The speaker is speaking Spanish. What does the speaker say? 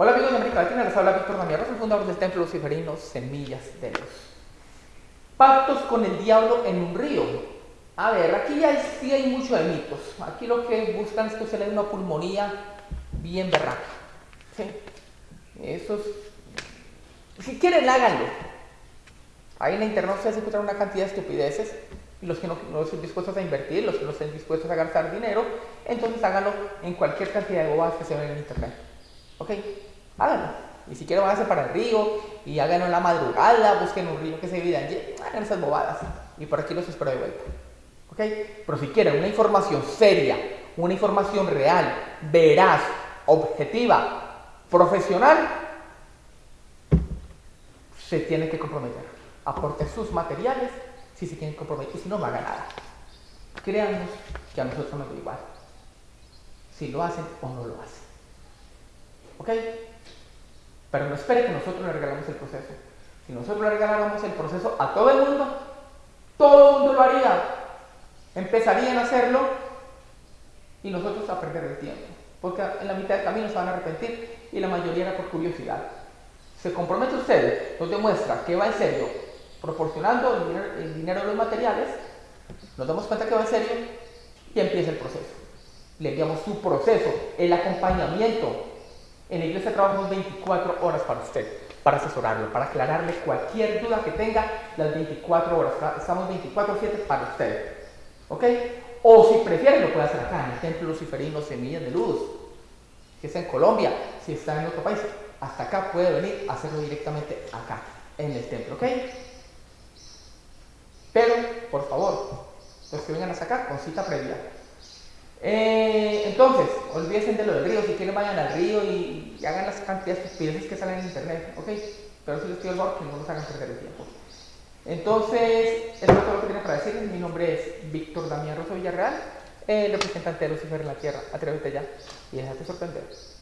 Hola amigos de América Latina, les habla Víctor Damián el fundador del Templo Luciferino Semillas de Luz. Pactos con el diablo en un río. A ver, aquí ya sí hay mucho de mitos. Aquí lo que buscan es que se le dé una pulmonía bien berraca. ¿sí? Si quieren, háganlo. Ahí en la internet se encuentran una cantidad de estupideces y los que no, no, estén dispuestos a invertir, los que no estén dispuestos a gastar dinero, entonces háganlo en cualquier cantidad de bobadas que se ven en internet. ¿Ok? Háganlo. Y si quieren, váyanse para el río y háganlo en la madrugada, busquen un río que se divida hagan esas bobadas. Y por aquí los espero de vuelta. ¿Ok? Pero si quieren una información seria, una información real, veraz, objetiva, profesional, se tienen que comprometer. Aporten sus materiales si se que comprometer. Y si no, no hagan nada. Créanos que a nosotros nos da igual. Si lo hacen o no lo hacen. ¿Ok? Pero no espere que nosotros le regalemos el proceso. Si nosotros le regaláramos el proceso a todo el mundo, todo el mundo lo haría. Empezarían a hacerlo y nosotros a perder el tiempo. Porque en la mitad del camino se van a arrepentir y la mayoría era por curiosidad. Se compromete usted, nos demuestra que va en serio, proporcionando el dinero, el dinero de los materiales, nos damos cuenta que va en serio y empieza el proceso. Le enviamos su proceso, el acompañamiento, en la iglesia trabajamos 24 horas para usted, para asesorarlo, para aclararle cualquier duda que tenga las 24 horas. Estamos 24-7 para usted. ¿Ok? O si prefiere, lo puede hacer acá, en el Templo Luciferino Semillas de Luz. Si está en Colombia, si está en otro país, hasta acá puede venir a hacerlo directamente acá, en el templo. ¿Ok? Pero, por favor, los que vengan hasta acá con cita previa. Eh, entonces, olvídense de lo del río, si quieren vayan al río y, hagan las cantidades de que salen en internet, ¿ok? Pero si les pido el que no nos hagan perder el tiempo. Entonces, eso es todo lo que tenía para decirles. Mi nombre es Víctor Damián Rosso Villarreal, representante de Lucifer en la Tierra. Atrévete ya y déjate sorprender.